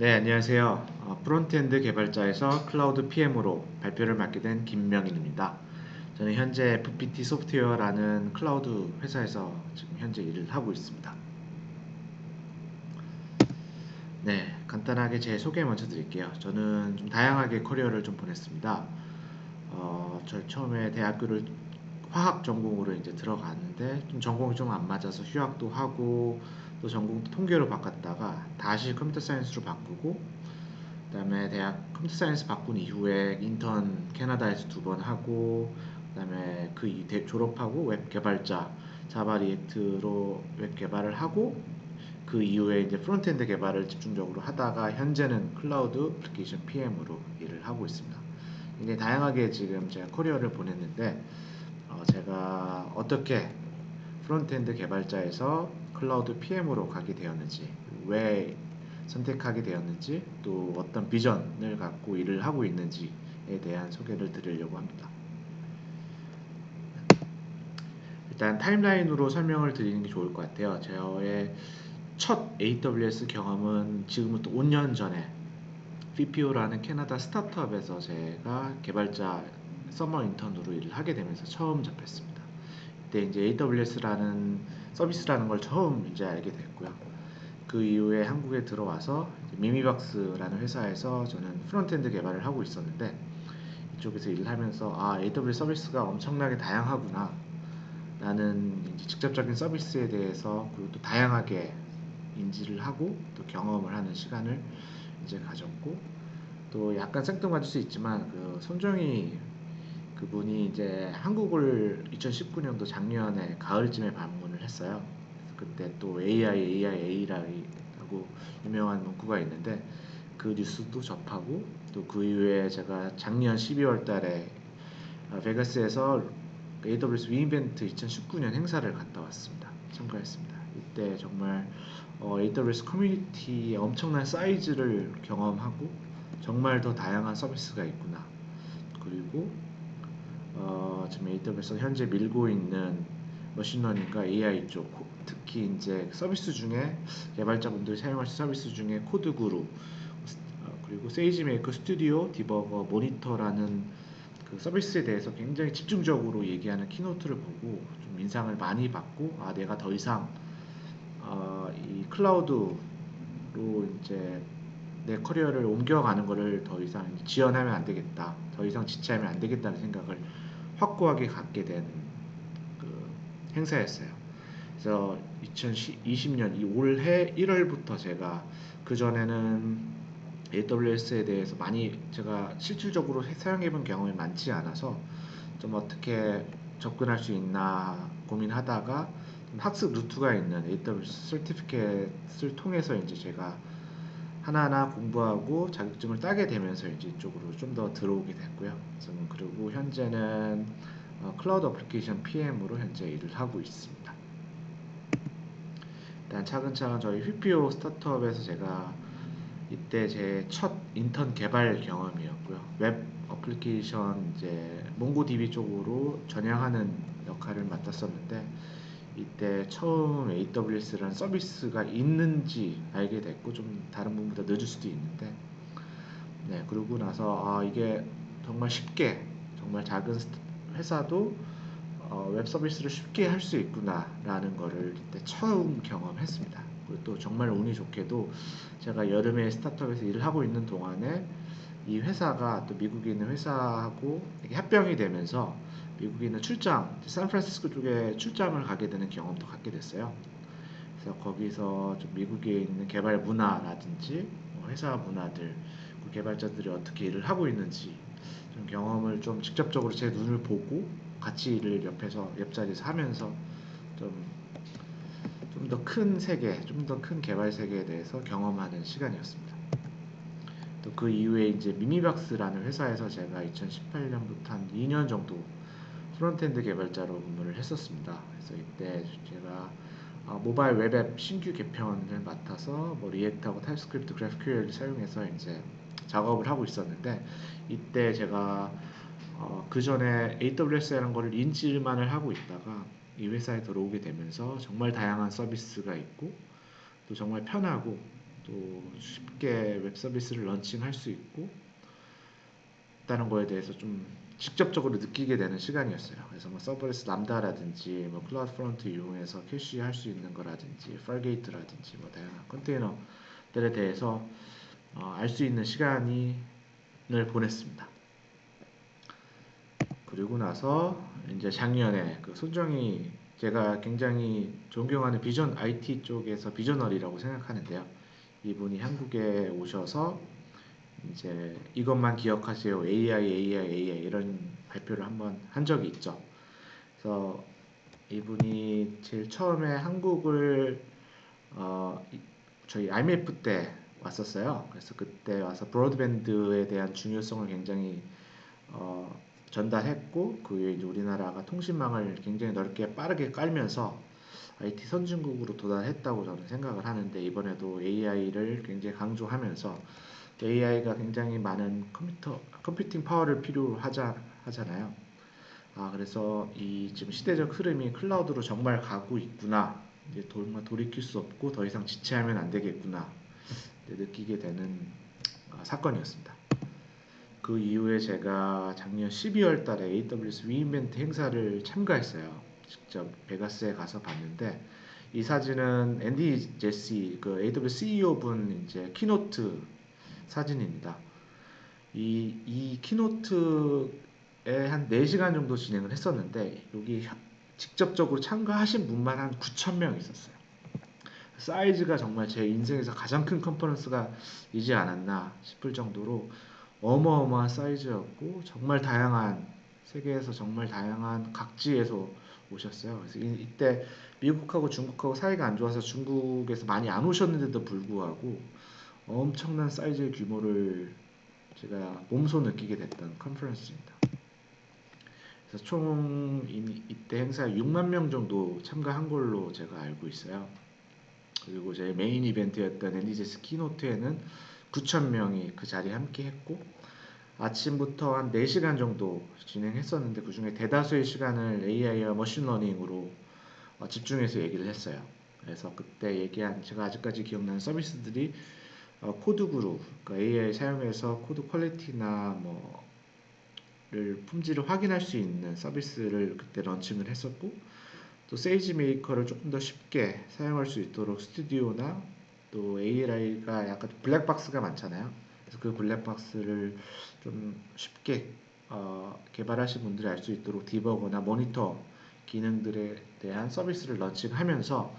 네, 안녕하세요. 어, frontend 개발자에서 cloud PM으로 발표를 맡게 된 김명인입니다. 저는 현재 FPT 소프트웨어라는 클라우드 회사에서 지금 현재 일을 하고 있습니다. 네, 간단하게 제 소개 먼저 드릴게요. 저는 좀 다양하게 커리어를 좀 보냈습니다. 어, 저 처음에 대학교를 화학 전공으로 이제 들어갔는데 좀 전공이 좀 안 맞아서 휴학도 하고 또 전공도 통계로 바꿨다가 다시 computer science로 바꾸고 그다음에 대학 computer science 바꾼 이후에 인턴 캐나다에서 두 번 하고 그다음에 그 졸업하고 웹 개발자 Java React로 웹 개발을 하고 그 이후에 이제 frontend 개발을 집중적으로 하다가 현재는 cloud application PM으로 일을 하고 있습니다. 굉장히 다양하게 지금 제가 커리어를 보냈는데 어 제가 어떻게 frontend 개발자에서 cloud PM으로 가게 되었는지, 왜 선택하게 되었는지, 또 어떤 비전을 갖고 일을 하고 있는지에 대한 소개를 드리려고 합니다. 일단 timeline으로 설명을 드리는 게 좋을 것 같아요. 저의 첫 AWS 경험은 지금부터 5년 전에 BPO라는 캐나다 스타트업에서 제가 개발자 summer intern으로 일을 하게 되면서 처음 접했습니다. 그때 이제 AWS라는 서비스라는 걸 처음 이제 알게 됐고요. 그 이후에 한국에 들어와서 미미박스라는 회사에서 저는 frontend 개발을 하고 있었는데 이쪽에서 일을 하면서 아 AWS 서비스가 엄청나게 다양하구나 나는 직접적인 서비스에 대해서 그리고 또 다양하게 인지를 하고 또 경험을 하는 시간을 이제 가졌고 또 약간 생뚱맞을 수 있지만 그 손정희 그분이 이제 한국을 2019년도 작년에 가을쯤에 방문을 했어요. 그때 또 AI, AI, AI라고 유명한 문구가 있는데 그 뉴스도 접하고 또 그 이후에 제가 작년 12월 달에 베가스에서 AWS 위인벤트 2019년 행사를 갔다 왔습니다. 참가했습니다. 이때 정말 어, AWS 커뮤니티의 엄청난 사이즈를 경험하고 정말 더 다양한 서비스가 있구나. 그리고 어, 지금 AWS 현재 밀고 있는 machine learning과 AI 쪽 특히 이제 서비스 중에 개발자분들이 사용하실 서비스 중에 CodeGuru 어, 그리고 SageMaker Studio Debugger Monitor라는 그 서비스에 대해서 굉장히 집중적으로 얘기하는 keynote를 보고 좀 인상을 많이 받고 아 내가 더 이상 어, 이 클라우드로 이제 내 커리어를 옮겨가는 것을 더 이상 지연하면 안 되겠다 더 이상 지체하면 안 되겠다는 생각을 확고하게 갖게 된 그 행사였어요. 그래서 2020년 이 올해 1월부터 제가 그 전에는 AWS에 대해서 많이 제가 실질적으로 사용해본 경험이 많지 않아서 좀 어떻게 접근할 수 있나 고민하다가 학습 루트가 있는 AWS certificate을 통해서 이제 제가 하나하나 공부하고 자격증을 따게 되면서 이제 이쪽으로 좀 더 들어오게 됐고요. 그리고 현재는 어, cloud application PM으로 현재 일을 하고 있습니다. 일단 차근차근 저희 BPO 스타트업에서 제가 이때 제 첫 인턴 개발 경험이었고요. web application 이제 MongoDB 쪽으로 전향하는 역할을 맡았었는데 이때 처음 AWS라는 서비스가 있는지 알게 됐고 좀 다른 분보다 늦을 수도 있는데 네 그러고 나서 아 이게 정말 쉽게 정말 작은 회사도 어, 웹 서비스를 쉽게 할 수 있구나라는 거를 이때 처음 경험했습니다. 그리고 또 정말 운이 좋게도 제가 여름에 스타트업에서 일을 하고 있는 동안에 이 회사가 또 미국에 있는 회사하고 합병이 되면서 미국에 있는 출장, 샌프란시스코 쪽에 출장을 가게 되는 경험도 갖게 됐어요. 그래서 거기서 좀 미국에 있는 개발 문화라든지 뭐 회사 문화들, 그 개발자들이 어떻게 일을 하고 있는지 좀 경험을 좀 직접적으로 제 눈을 보고 같이 일을 옆에서 옆자리에서 하면서 좀 좀 더 큰 세계, 좀 더 큰 개발 세계에 대해서 경험하는 시간이었습니다. 또 그 이후에 이제 미미박스라는 회사에서 제가 2018년부터 한 2년 정도 frontend 개발자로 근무를 했었습니다. 그래서 이때 제가 어, 모바일 web app 신규 개편을 맡아서 뭐 React하고 TypeScript, GraphQL을 사용해서 이제 작업을 하고 있었는데 이때 제가 어, 그 전에 AWS라는 거를 인지만을 하고 있다가 이 회사에 들어오게 되면서 정말 다양한 서비스가 있고 또 정말 편하고 또 쉽게 웹 서비스를 launching할 수 있고 있다는 거에 대해서 좀 직접적으로 느끼게 되는 시간이었어요. 그래서 뭐 serverless Lambda라든지 뭐 CloudFront 이용해서 cache할 수 있는 거라든지 Fargate라든지 뭐 다양한 컨테이너들에 대해서 어, 알 수 있는 시간을 보냈습니다. 그리고 나서 이제 작년에 그 손정희 제가 굉장히 존경하는 비전 IT 쪽에서 비저널이라고 생각하는데요. 이분이 한국에 오셔서 이제 이것만 기억하세요. AI, AI, AI 이런 발표를 한번 한 적이 있죠. 그래서 이분이 제일 처음에 한국을 어, 저희 IMF 때 왔었어요. 그래서 그때 와서 브로드밴드에 대한 중요성을 굉장히 어, 전달했고 그 외에 우리나라가 통신망을 굉장히 넓게 빠르게 깔면서 IT 선진국으로 도달했다고 저는 생각을 하는데 이번에도 AI를 굉장히 강조하면서 AI가 굉장히 많은 컴퓨터 컴퓨팅 파워를 필요하자 하잖아요. 아 그래서 이 지금 시대적 흐름이 클라우드로 정말 가고 있구나. 이제 정말 돌이킬 수 없고 더 이상 지체하면 안 되겠구나. 느끼게 되는 아, 사건이었습니다. 그 이후에 제가 작년 12월 달에 AWS re:Invent 행사를 참가했어요. 직접 베가스에 가서 봤는데 이 사진은 Andy Jassy 그 AWS CEO 분 이제 keynote 사진입니다. 이, 이 keynote에 한 4시간 정도 진행을 했었는데 여기 직접적으로 참가하신 분만 한 9,000명 있었어요. 사이즈가 정말 제 인생에서 가장 큰 컨퍼런스가 이지 않았나 싶을 정도로 어마어마한 사이즈였고 정말 다양한 세계에서 정말 다양한 각지에서 오셨어요. 그래서 이, 이때 미국하고 중국하고 사이가 안 좋아서 중국에서 많이 안 오셨는데도 불구하고 엄청난 사이즈의 규모를 제가 몸소 느끼게 됐던 컨퍼런스입니다. 그래서 총 이때 행사에 6만 명 정도 참가한 걸로 제가 알고 있어요. 그리고 제 메인 이벤트였던 NDJS 키노트에는 9천 명이 그 자리에 함께 했고 아침부터 한 4시간 정도 진행했었는데 그 중에 대다수의 시간을 AI와 machine learning으로 어, 집중해서 얘기를 했어요. 그래서 그때 얘기한 제가 아직까지 기억나는 서비스들이 어, CodeGuru, 그러니까 AI 사용해서 코드 quality나 뭐를 품질을 확인할 수 있는 서비스를 그때 런칭을 했었고 또 SageMaker를 조금 더 쉽게 사용할 수 있도록 스튜디오나 또 AI가 약간 블랙박스가 많잖아요. 그래서 그 블랙박스를 좀 쉽게 어, 개발하신 분들이 알 수 있도록 디버거나 모니터 기능들에 대한 서비스를 런칭하면서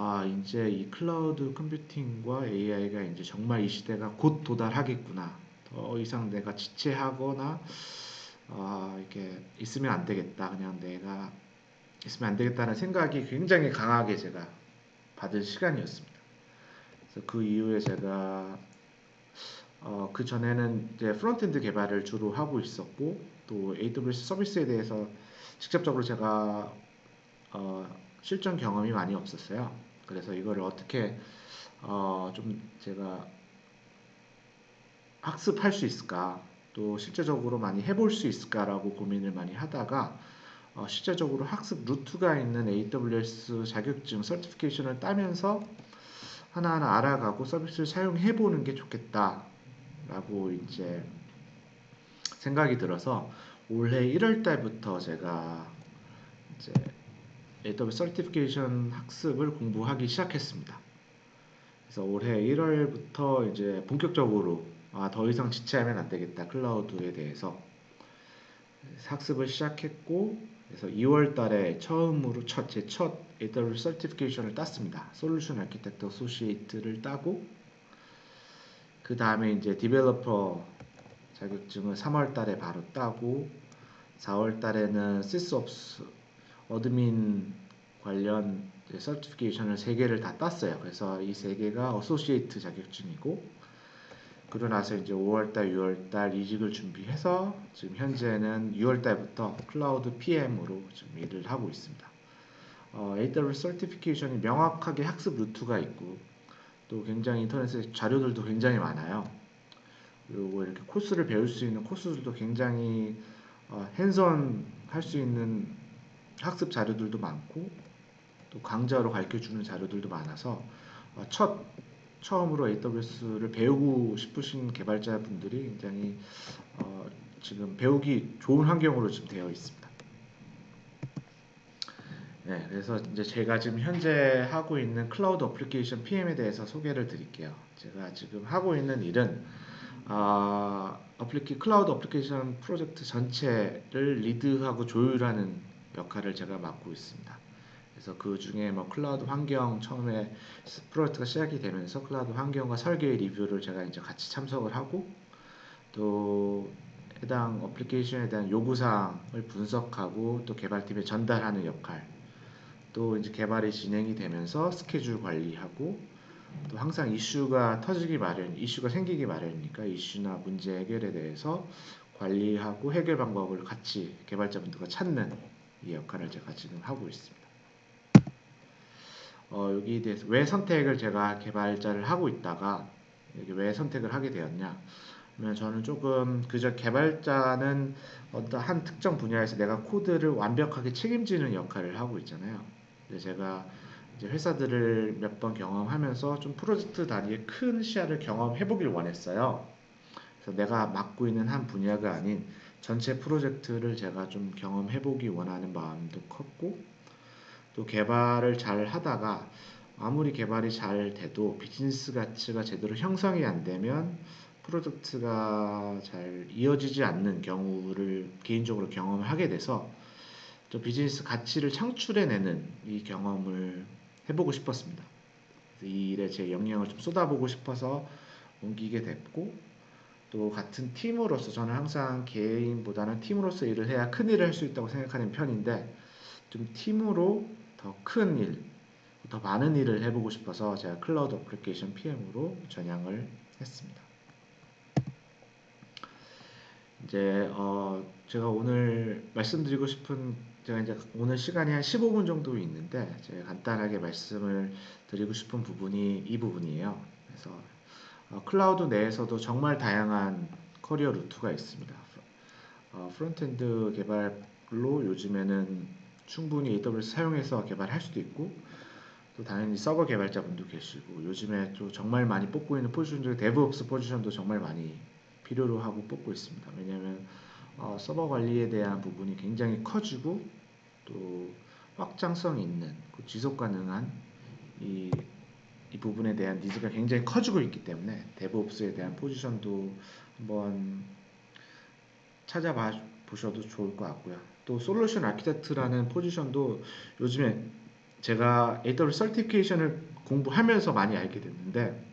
아 이제 이 클라우드 컴퓨팅과 AI가 이제 정말 이 시대가 곧 도달하겠구나. 더 이상 내가 지체하거나 아 이렇게 있으면 안 되겠다. 그냥 내가 있으면 안 되겠다는 생각이 굉장히 강하게 제가 받은 시간이었습니다. 그래서 그 이후에 제가 어, 그 전에는 이제 frontend 개발을 주로 하고 있었고 또 AWS 서비스에 대해서 직접적으로 제가 어, 실전 경험이 많이 없었어요. 그래서 이거를 어떻게 어, 좀 제가 학습할 수 있을까? 또 실제적으로 많이 해볼 수 있을까라고 고민을 많이 하다가 어, 실제적으로 학습 루트가 있는 AWS 자격증 서티피케이션을 따면서 하나하나 알아가고 서비스를 사용해 보는 게 좋겠다 라고 이제 생각이 들어서 올해 1월 달부터 제가 이제 AWS certification 학습을 공부하기 시작했습니다. 그래서 올해 1월부터 이제 본격적으로 아, 더 이상 지체하면 안 되겠다. 클라우드에 대해서 학습을 시작했고 그래서 2월 달에 처음으로 첫 제 첫 AWS certification을 땄습니다. Solution Architect Associate를 따고 그 다음에 이제 Developer 자격증을 3월 달에 바로 따고 4월 달에는 SysOps Admin 관련 certification을 3개를 다 땄어요. 그래서 이 3개가 Associate 자격증이고 그러고 나서 이제 5월달, 6월달 이직을 준비해서 지금 현재는 6월달부터 클라우드 PM으로 지금 일을 하고 있습니다. 어, AWS certification이 명확하게 학습 루트가 있고 또 굉장히 인터넷에 자료들도 굉장히 많아요. 그리고 이렇게 코스를 배울 수 있는 코스들도 굉장히 어, hands-on 할수 있는 학습 자료들도 많고 또 강좌로 가르쳐 주는 자료들도 많아서 어, 첫 처음으로 AWS를 배우고 싶으신 개발자분들이 굉장히 어, 지금 배우기 좋은 환경으로 지금 되어 있습니다. 네, 그래서 이제 제가 지금 현재 하고 있는 클라우드 어플리케이션 PM에 대해서 소개를 드릴게요. 제가 지금 하고 있는 일은 아, 어플리케 클라우드 어플리케이션 프로젝트 전체를 리드하고 조율하는 역할을 제가 맡고 있습니다. 그래서 그 중에 뭐 클라우드 환경 처음에 프로젝트가 시작이 되면서 클라우드 환경과 설계 리뷰를 제가 이제 같이 참석을 하고 또 해당 어플리케이션에 대한 요구사항을 분석하고 또 개발팀에 전달하는 역할 또 이제 개발이 진행이 되면서 스케줄 관리하고 또 항상 이슈가 터지기 마련, 이슈가 생기기 마련이니까 이슈나 문제 해결에 대해서 관리하고 해결 방법을 같이 개발자분들과 찾는 이 역할을 제가 지금 하고 있습니다. 어, 여기에 대해서 왜 선택을 제가 개발자를 하고 있다가 여기 왜 선택을 하게 되었냐? 그러면 저는 조금 그저 개발자는 어떤 한 특정 분야에서 내가 코드를 완벽하게 책임지는 역할을 하고 있잖아요. 근데 제가 이제 회사들을 몇 번 경험하면서 좀 프로젝트 단위의 큰 시야를 경험해 보길 원했어요. 그래서 내가 맡고 있는 한 분야가 아닌 전체 프로젝트를 제가 좀 경험해 보기 원하는 마음도 컸고 또 개발을 잘 하다가 아무리 개발이 잘 돼도 비즈니스 가치가 제대로 형성이 안 되면 프로젝트가 잘 이어지지 않는 경우를 개인적으로 경험을 하게 돼서 또 비즈니스 가치를 창출해내는 이 경험을 해보고 싶었습니다. 이 일에 제 역량을 좀 쏟아보고 싶어서 옮기게 됐고 또 같은 팀으로서 저는 항상 개인보다는 팀으로서 일을 해야 큰 일을 할 수 있다고 생각하는 편인데 좀 팀으로 더 큰 일, 더 많은 일을 해보고 싶어서 제가 클라우드 어플리케이션 PM으로 전향을 했습니다. 이제 어 제가 오늘 말씀드리고 싶은 제가 이제 오늘 시간이 한 15분 정도 있는데 제가 간단하게 말씀을 드리고 싶은 부분이 이 부분이에요. 그래서 어, 클라우드 내에서도 정말 다양한 커리어 루트가 있습니다. 어, frontend 개발로 요즘에는 충분히 AWS 사용해서 개발할 수도 있고 또 당연히 서버 개발자분도 계시고 요즘에 또 정말 많이 뽑고 있는 포지션 중에 DevOps 포지션도 정말 많이 필요로 하고 뽑고 있습니다. 왜냐하면 어, 서버 관리에 대한 부분이 굉장히 커지고 또 확장성 있는 그 지속 가능한 이, 이 부분에 대한 needs가 굉장히 커지고 있기 때문에 DevOps에 대한 포지션도 한번 찾아봐 보셔도 좋을 것 같고요. 또 Solution Architect라는 포지션도 요즘에 제가 AWS certification을 공부하면서 많이 알게 됐는데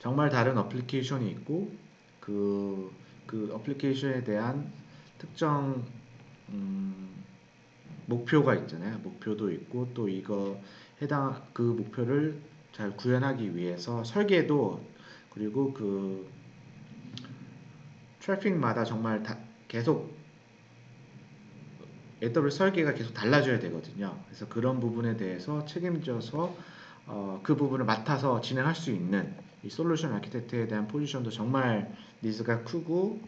정말 다른 어플리케이션이 있고 그, 그 어플리케이션에 대한 특정 음, 목표가 있잖아요. 목표도 있고 또 이거 해당 그 목표를 잘 구현하기 위해서 설계도 그리고 그 트래픽마다 정말 다 계속 AWS 설계가 계속 달라져야 되거든요. 그래서 그런 부분에 대해서 책임져서 어, 그 부분을 맡아서 진행할 수 있는 이 솔루션 architect에 대한 포지션도 정말 needs가 크고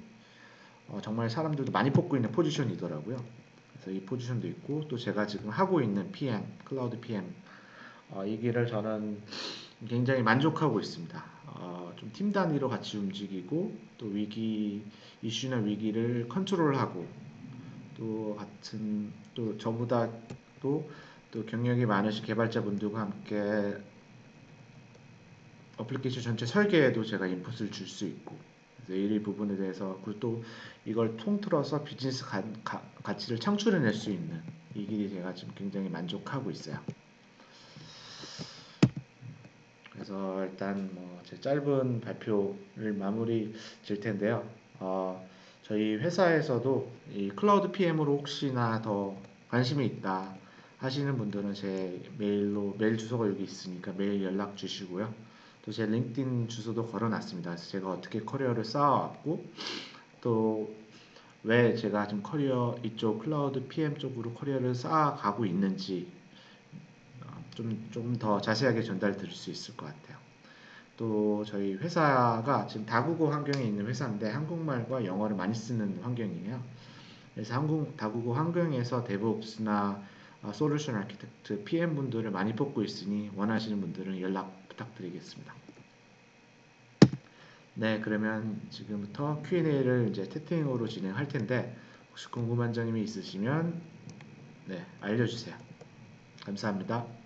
어, 정말 사람들도 많이 뽑고 있는 포지션이더라고요. 그래서 이 포지션도 있고 또 제가 지금 하고 있는 PM, 클라우드 PM 어, 이 길을 저는 굉장히 만족하고 있습니다. 어, 좀 팀 단위로 같이 움직이고 또 위기 이슈나 위기를 컨트롤하고 또 같은 또 저보다 또, 또 경력이 많으신 개발자분들과 함께 어플리케이션 전체 설계에도 제가 인풋을 줄 수 있고 이 부분에 대해서 그리고 또 이걸 통틀어서 비즈니스 가, 가, 가치를 창출해낼 수 있는 이 길이 제가 지금 굉장히 만족하고 있어요. 그래서 일단 뭐 제 짧은 발표를 마무리 질 텐데요. 어, 저희 회사에서도 이 클라우드 PM으로 혹시나 더 관심이 있다 하시는 분들은 제 메일로 메일 주소가 여기 있으니까 메일 연락 주시고요. 또 제 LinkedIn 주소도 걸어놨습니다. 그래서 제가 어떻게 커리어를 쌓아왔고 또 왜 제가 지금 커리어 이쪽 클라우드 PM 쪽으로 커리어를 쌓아가고 있는지 좀 좀 더 자세하게 전달 드릴 수 있을 것 같아요. 또 저희 회사가 지금 다국어 환경에 있는 회사인데 한국말과 영어를 많이 쓰는 환경이에요. 그래서 한국 다국어 환경에서 데브옵스나 솔루션 아키텍트 PM 분들을 많이 뽑고 있으니 원하시는 분들은 연락 부탁드리겠습니다. 네, 그러면 지금부터 Q&A를 이제 채팅으로 진행할 텐데 혹시 궁금한 점이 있으시면 네, 알려주세요. 감사합니다.